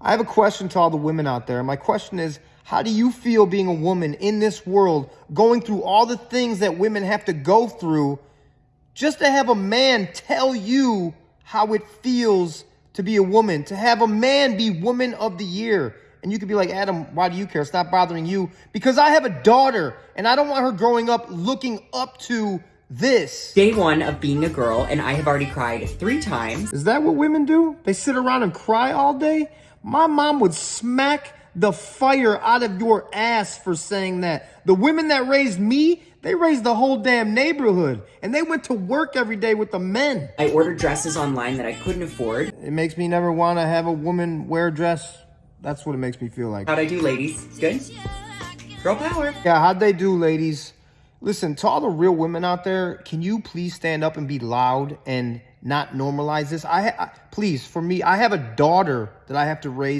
I have a question to all the women out there. My question is, how do you feel being a woman in this world, going through all the things that women have to go through just to have a man tell you how it feels to be a woman, to have a man be woman of the year. And you could be like, Adam, why do you care? Stop bothering you. Because I have a daughter and I don't want her growing up looking up to this. Day one of being a girl, and I have already cried three times. Is that what women do? They sit around and cry all day? My mom would smack the fire out of your ass for saying that. The women that raised me, they raised the whole damn neighborhood. And they went to work every day with the men. I ordered dresses online that I couldn't afford. It makes me never want to have a woman wear a dress. That's what it makes me feel like. How'd I do, ladies? Good? Girl power. Yeah, how'd they do, ladies? Listen, to all the real women out there, can you please stand up and be loud and not normalize this? I, I please, for me, I have a daughter that I have to raise.